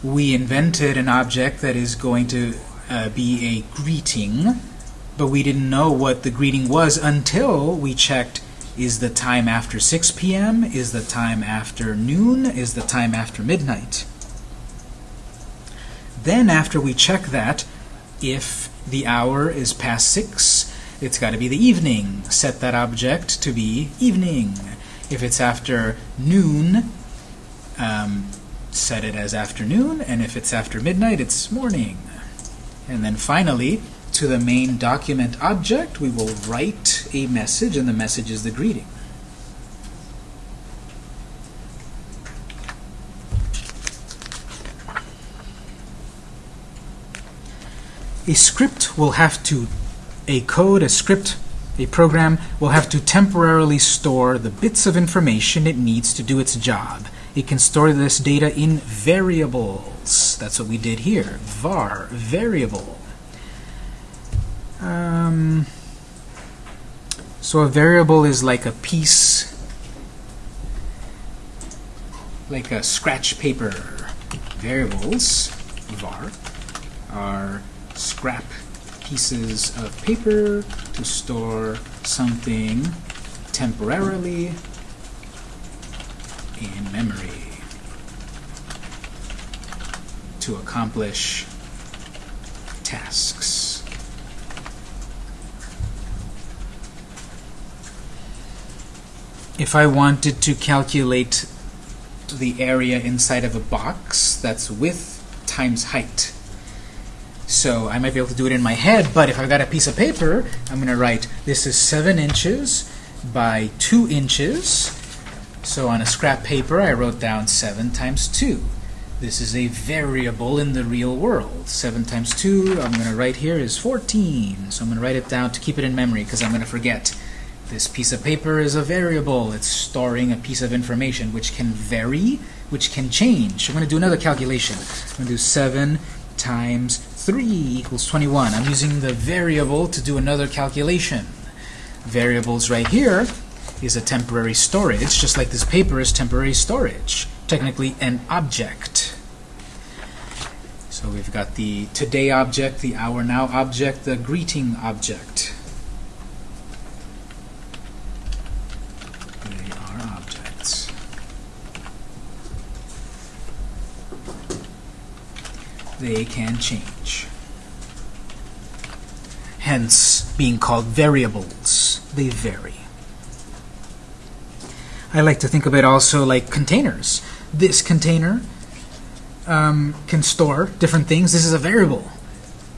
We invented an object that is going to uh, be a greeting, but we didn't know what the greeting was until we checked is the time after 6 p.m., is the time after noon, is the time after midnight. Then after we check that, if the hour is past 6, it's got to be the evening. Set that object to be evening. If it's after noon, um, set it as afternoon, and if it's after midnight, it's morning. And then finally, to the main document object, we will write a message, and the message is the greeting. A script will have to, a code, a script, a program will have to temporarily store the bits of information it needs to do its job. It can store this data in variables. That's what we did here. var, variable. Um, so a variable is like a piece, like a scratch paper. Variables, var, are scrap pieces of paper to store something temporarily in memory to accomplish tasks. If I wanted to calculate the area inside of a box, that's width times height. So I might be able to do it in my head, but if I've got a piece of paper, I'm going to write this is 7 inches by 2 inches. So on a scrap paper, I wrote down 7 times 2. This is a variable in the real world. 7 times 2, I'm going to write here, is 14. So I'm going to write it down to keep it in memory because I'm going to forget. This piece of paper is a variable. It's storing a piece of information which can vary, which can change. I'm going to do another calculation. I'm going to do 7 times 3 equals 21. I'm using the variable to do another calculation. Variables right here is a temporary storage, just like this paper is temporary storage. Technically an object. So So we've got the today object, the hour now object, the greeting object. They can change. Hence, being called variables. They vary. I like to think of it also like containers. This container um, can store different things. This is a variable.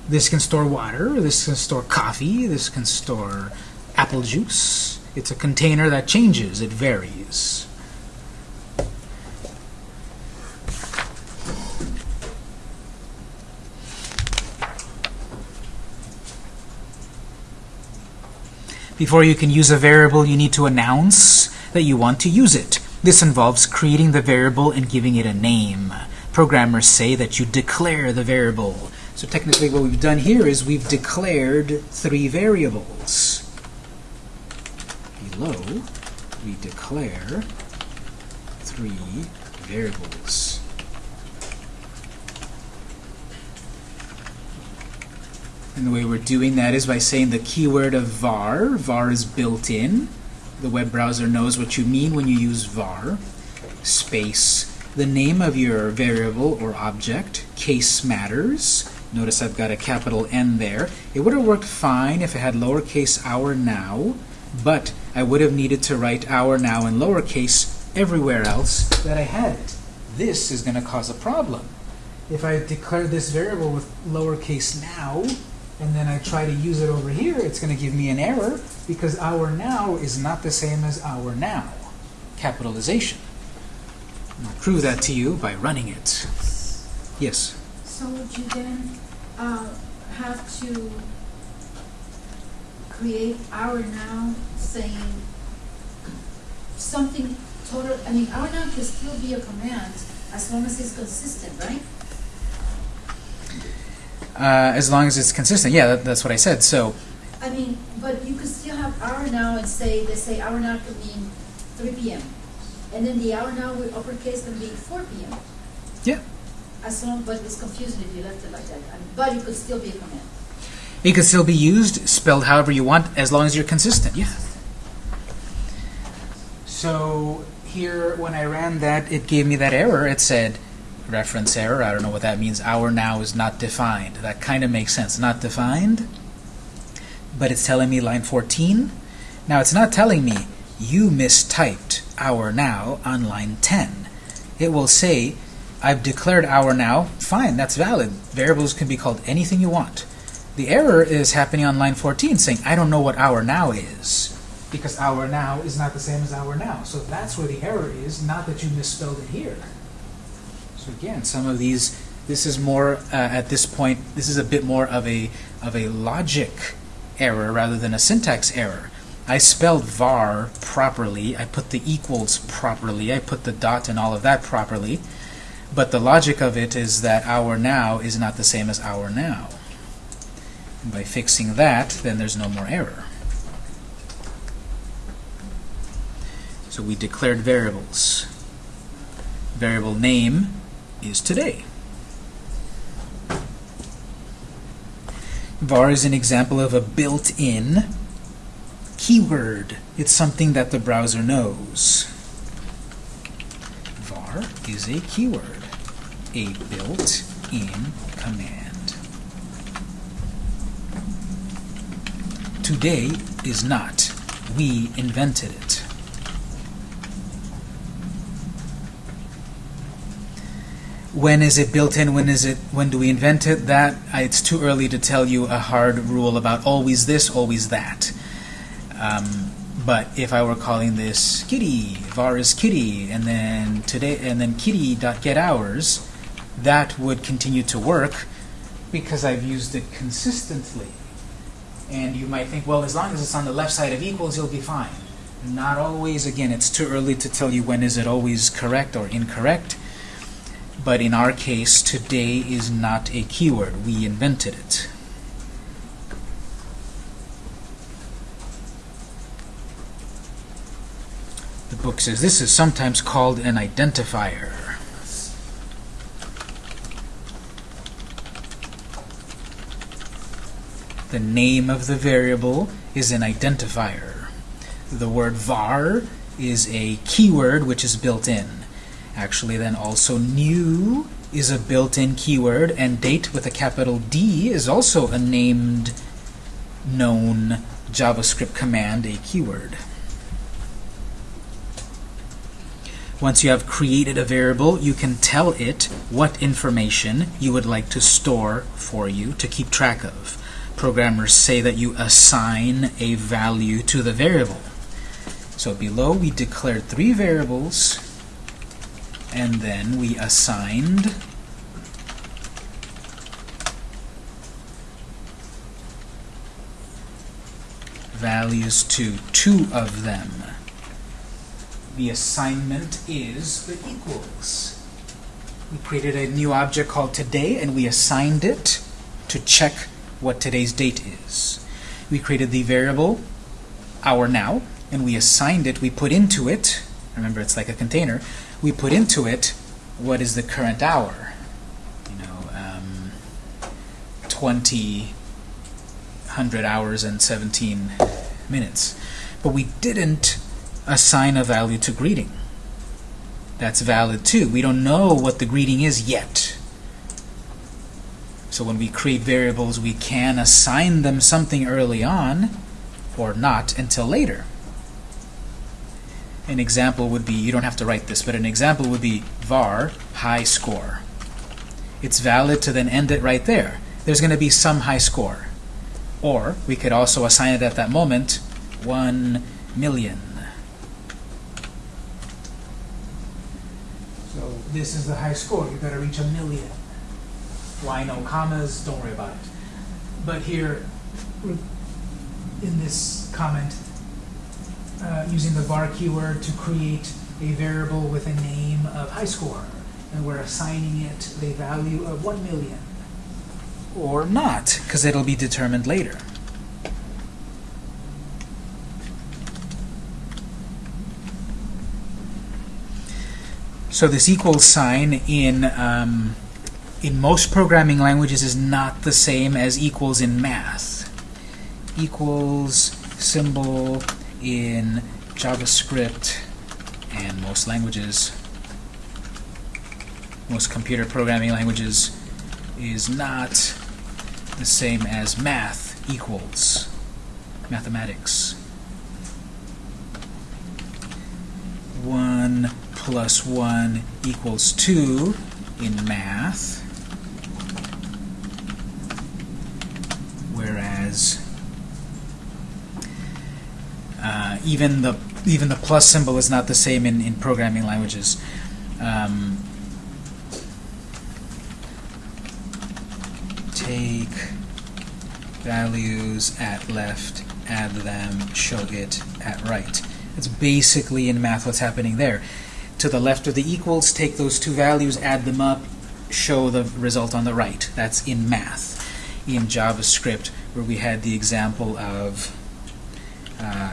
This can store water. This can store coffee. This can store apple juice. It's a container that changes. It varies. Before you can use a variable, you need to announce that you want to use it. This involves creating the variable and giving it a name. Programmers say that you declare the variable. So technically what we've done here is we've declared three variables. Below, we declare three variables. And the way we're doing that is by saying the keyword of var. var is built in. The web browser knows what you mean when you use var. Space, the name of your variable or object. Case matters. Notice I've got a capital N there. It would have worked fine if it had lowercase hour now, but I would have needed to write hour now in lowercase everywhere else that I had it. This is going to cause a problem. If I declare this variable with lowercase now, and then I try to use it over here, it's going to give me an error because hour now is not the same as hour now. Capitalization. I'll prove that to you by running it. Yes? So would you then uh, have to create hour now saying something total, I mean, hour now can still be a command as long as it's consistent, right? Uh, as long as it's consistent. Yeah, that, that's what I said. So, I mean, but you could still have hour now and say, let's say hour now could mean three PM. And then the hour now with uppercase can be four PM. yeah. As long, but it's confusing if you left it like that. I mean, But it could still be a command. It could still be used, spelled however you want, as long as you're consistent. Yeah. So here, when I ran that, it gave me that error. It said, reference error. I don't know what that means. Hour now is not defined. That kind of makes sense. Not defined, but it's telling me line 14. Now, it's not telling me you mistyped hour now on line 10. It will say, I've declared hour now. Fine, that's valid. Variables can be called anything you want. The error is happening on line 14 saying, I don't know what hour now is. Because hour now is not the same as hour now. So that's where the error is, not that you misspelled it here. So again, some of these, this is more, uh, at this point, this is a bit more of a, of a logic error rather than a syntax error. I spelled var properly, I put the equals properly, I put the dot and all of that properly, but the logic of it is that hour now is not the same as hour now. And by fixing that, then there's no more error. So we declared variables. Variable name is today. var is an example of a built-in keyword. It's something that the browser knows. var is a keyword, a built-in command. Today is not. We invented it. When is it built in? When is it? When do we invent it? That it's too early to tell you a hard rule about always this, always that. Um, but if I were calling this kitty, var is kitty, and then today, and then kitty dot get hours, that would continue to work because I've used it consistently. And you might think, well, as long as it's on the left side of equals, you'll be fine. Not always. Again, it's too early to tell you when is it always correct or incorrect. But in our case, today is not a keyword. We invented it. The book says this is sometimes called an identifier. The name of the variable is an identifier. The word var is a keyword which is built in. Actually, then also new is a built-in keyword, and date with a capital D is also a named known JavaScript command, a keyword. Once you have created a variable, you can tell it what information you would like to store for you to keep track of. Programmers say that you assign a value to the variable. So below we declared three variables and then we assigned values to two of them. The assignment is the equals. We created a new object called today and we assigned it to check what today's date is. We created the variable hour now and we assigned it, we put into it, remember it's like a container, we put into it what is the current hour. You know, um, 20, 100 hours and 17 minutes. But we didn't assign a value to greeting. That's valid too. We don't know what the greeting is yet. So when we create variables, we can assign them something early on or not until later. An example would be, you don't have to write this, but an example would be var high score. It's valid to then end it right there. There's going to be some high score. Or we could also assign it at that moment 1 million. So this is the high score. You've got to reach a million. Why no commas? Don't worry about it. But here, in this comment, uh, using the var keyword to create a variable with a name of high score. And we're assigning it the value of 1 million. Or not, because it'll be determined later. So this equals sign in um, in most programming languages is not the same as equals in math. Equals symbol in JavaScript and most languages, most computer programming languages, is not the same as math equals mathematics. 1 plus 1 equals 2 in math, whereas uh, even the even the plus symbol is not the same in, in programming languages. Um, take values at left, add them, show it at right. It's basically in math what's happening there. To the left of the equals, take those two values, add them up, show the result on the right. That's in math. In JavaScript, where we had the example of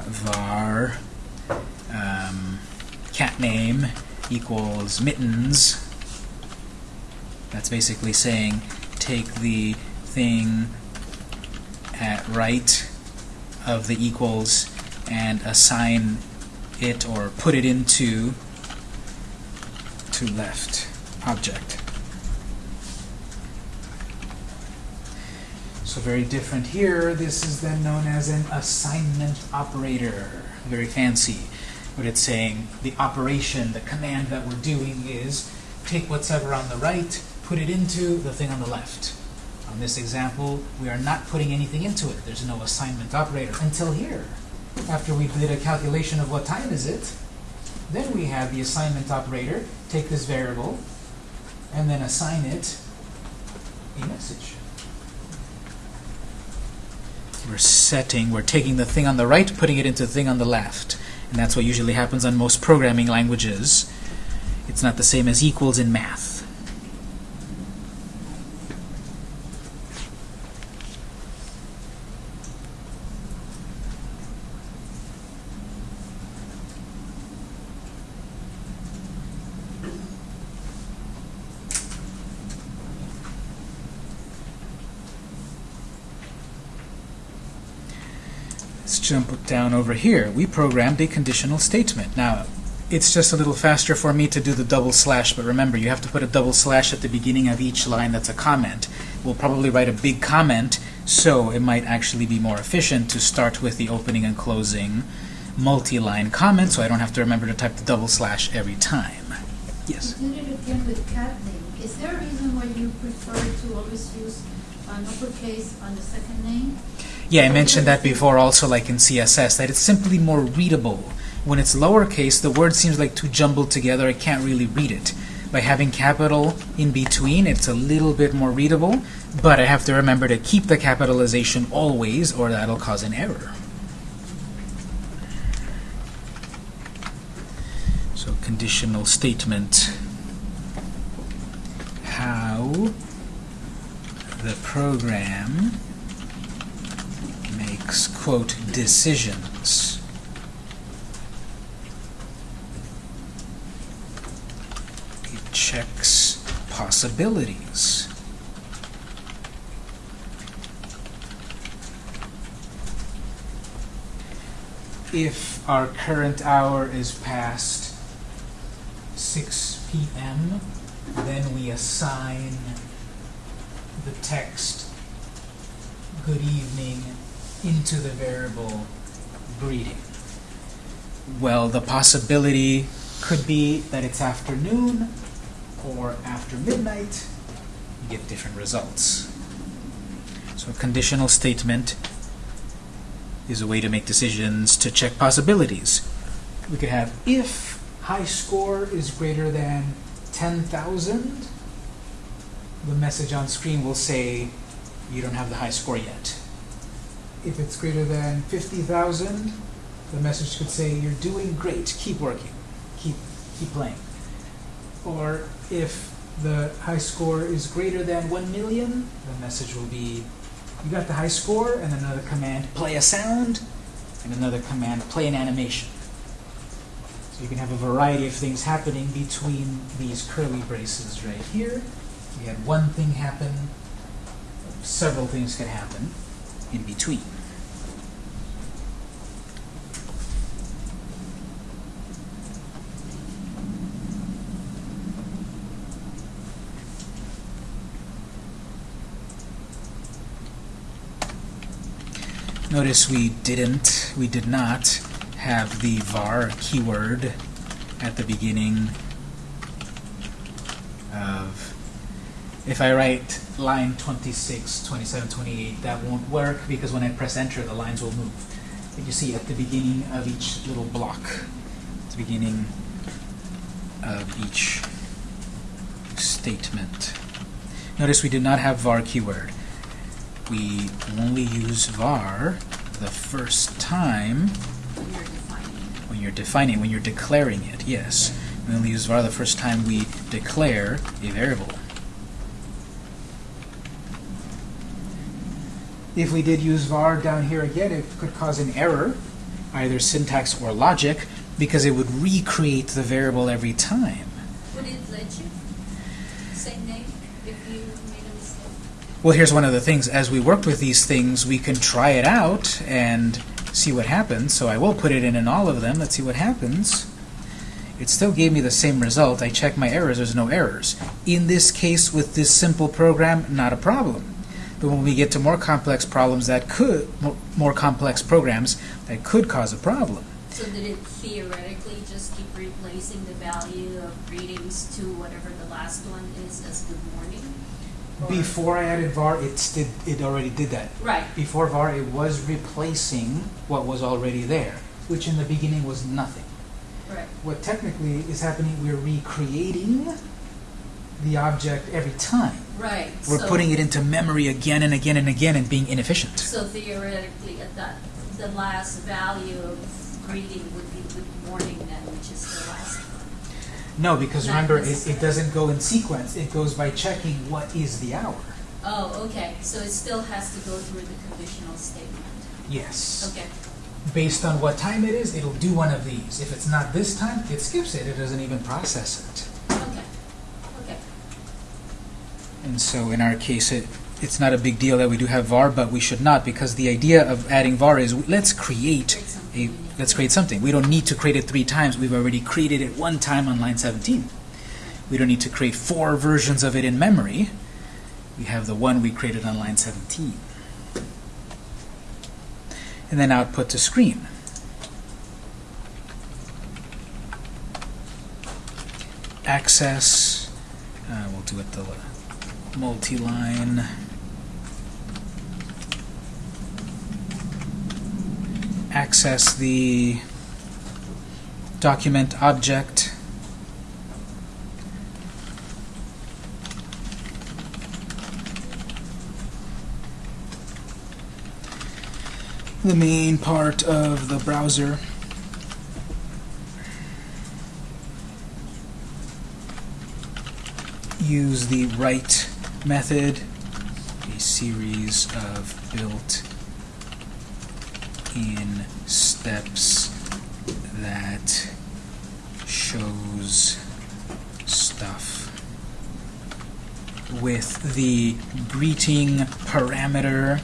var um, cat name equals mittens. That's basically saying take the thing at right of the equals and assign it or put it into to left object. So very different here. This is then known as an assignment operator. Very fancy. But it's saying the operation, the command that we're doing is take whatever on the right, put it into the thing on the left. On this example, we are not putting anything into it. There's no assignment operator until here. After we did a calculation of what time is it, then we have the assignment operator take this variable and then assign it a message. We're setting, we're taking the thing on the right, putting it into the thing on the left. And that's what usually happens on most programming languages. It's not the same as equals in math. Let's jump down over here. We programmed a conditional statement. Now, it's just a little faster for me to do the double slash, but remember, you have to put a double slash at the beginning of each line that's a comment. We'll probably write a big comment, so it might actually be more efficient to start with the opening and closing multi-line comment, so I don't have to remember to type the double slash every time. Yes? You did it again with cat name. Is there a reason why you prefer to always use an uppercase on the second name? Yeah, I mentioned that before also like in CSS, that it's simply more readable. When it's lowercase, the word seems like too jumbled together, I can't really read it. By having capital in between, it's a little bit more readable, but I have to remember to keep the capitalization always, or that'll cause an error. So conditional statement. How the program makes, quote, decisions. It checks possibilities. If our current hour is past 6 p.m., then we assign the text good evening into the variable greeting. Well, the possibility could be that it's afternoon or after midnight. You get different results. So a conditional statement is a way to make decisions to check possibilities. We could have if high score is greater than 10,000, the message on screen will say you don't have the high score yet. If it's greater than 50,000, the message could say you're doing great, keep working, keep keep playing. Or if the high score is greater than 1 million, the message will be you got the high score and another command play a sound and another command play an animation. So you can have a variety of things happening between these curly braces right here. You had one thing happen, several things could happen in between. Notice we didn't, we did not have the var keyword at the beginning of if I write line 26, 27, 28, that won't work because when I press enter, the lines will move. But you see at the beginning of each little block, the beginning of each statement. Notice we did not have var keyword. We only use var the first time When you're defining. when you're defining, when you're declaring it, yes. We only use var the first time we declare a variable. If we did use var down here again, it could cause an error, either syntax or logic, because it would recreate the variable every time. Would it let you? Same name if you made a mistake? Well, here's one of the things. As we worked with these things, we can try it out and see what happens. So I will put it in in all of them. Let's see what happens. It still gave me the same result. I checked my errors. There's no errors. In this case, with this simple program, not a problem. But when we get to more complex problems that could, more, more complex programs that could cause a problem. So did it theoretically just keep replacing the value of greetings to whatever the last one is as good morning? Or- Before I added var, it did, it already did that. Right, Before var, it was replacing what was already there, which in the beginning was nothing. right. what technically is happening, we're recreating the object every time. Right. We're so- putting it into memory again and again and again and being inefficient. So theoretically, at that, the last value of greeting would be good morning then, which is the last. No, because Not remember, it, it doesn't go in sequence. It goes by checking what is the hour. Oh, okay, so it still has to go through the conditional statement. Yes. Okay, Based on what time it is, it'll do one of these. If it's not this time, it skips it. It doesn't even process it. okay, okay. And so in our case, it it's not a big deal that we do have var, but we should not because the idea of adding var is let's create a let's create something. We don't need to create it three times. We've already created it one time on line 17. We don't need to create four versions of it in memory. We have the one we created on line 17. And then output to screen. Access, uh, we'll do it the multi-line. Access the document object. The main part of the browser. Use the write method, a series of built in steps that shows stuff with the greeting parameter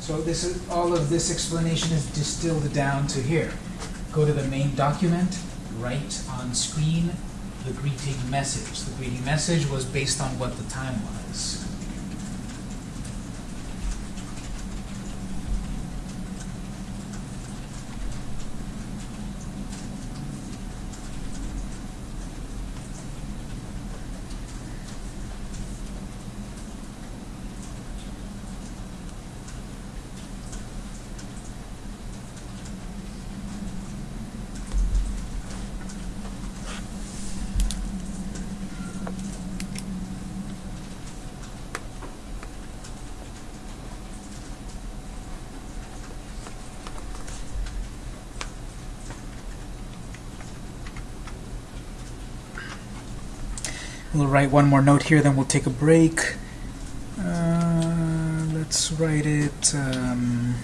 So this is all of this explanation is distilled down to here. Go to the main document, write on screen the greeting message. The greeting message was based on what the time was. We'll write one more note here, then we'll take a break. Uh, let's write it. Um,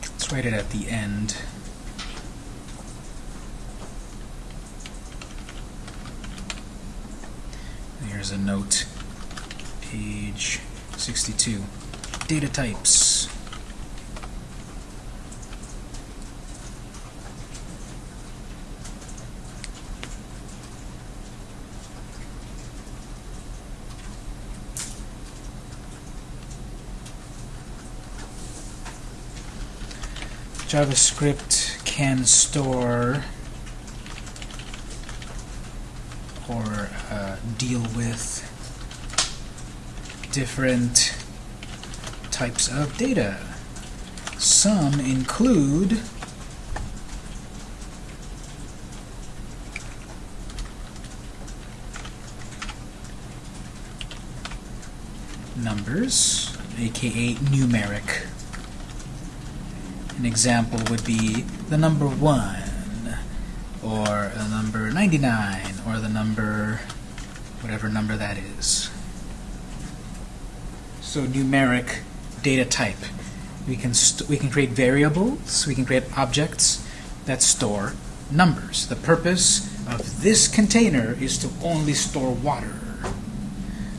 let's write it at the end. Here's a note. Page 62. Data types. JavaScript can store or uh, deal with different types of data. Some include numbers, aka numeric. An example would be the number 1, or the number 99, or the number, whatever number that is. So numeric data type. We can, we can create variables, we can create objects that store numbers. The purpose of this container is to only store water.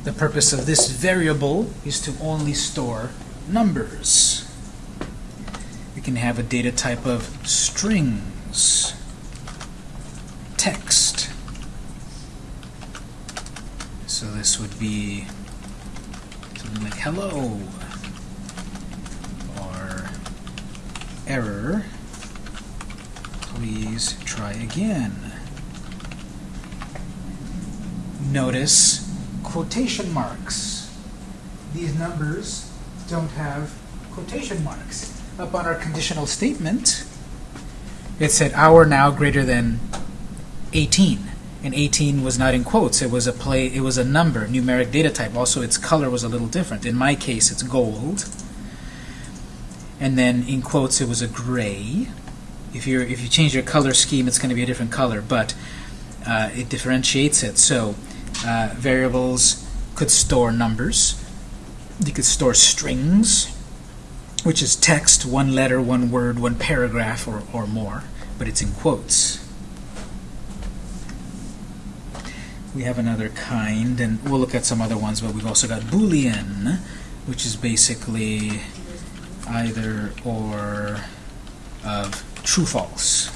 The purpose of this variable is to only store numbers. Can have a data type of strings, text. So this would be something like hello or error. Please try again. Notice quotation marks. These numbers don't have quotation marks up on our conditional statement, it said hour now greater than 18. And 18 was not in quotes. It was a play. It was a number, numeric data type. Also, its color was a little different. In my case, it's gold. And then in quotes, it was a gray. If you if you change your color scheme, it's going to be a different color, but uh, it differentiates it. So uh, variables could store numbers. You could store strings which is text, one letter, one word, one paragraph, or, or more, but it's in quotes. We have another kind, and we'll look at some other ones, but we've also got Boolean, which is basically either or of true false.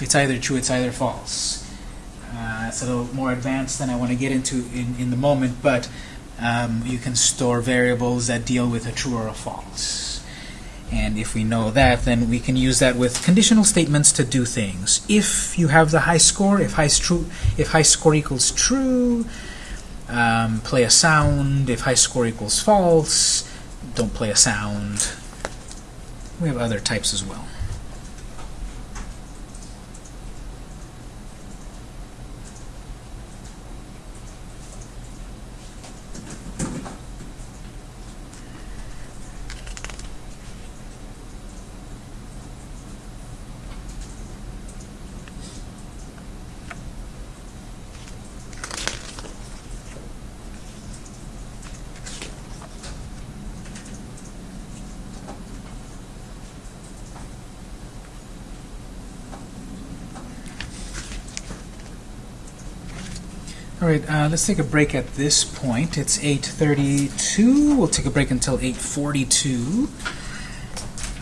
It's either true, it's either false. Uh, it's a little more advanced than I want to get into in, in the moment, but um, you can store variables that deal with a true or a false. And if we know that, then we can use that with conditional statements to do things. If you have the high score, if high, true, if high score equals true, um, play a sound. If high score equals false, don't play a sound. We have other types as well. All right, uh, let's take a break at this point. It's 8.32. We'll take a break until 8.42.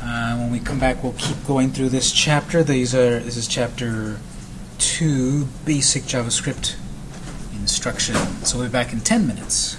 Uh, when we come back, we'll keep going through this chapter. These are This is chapter 2, Basic JavaScript Instruction. So we'll be back in 10 minutes.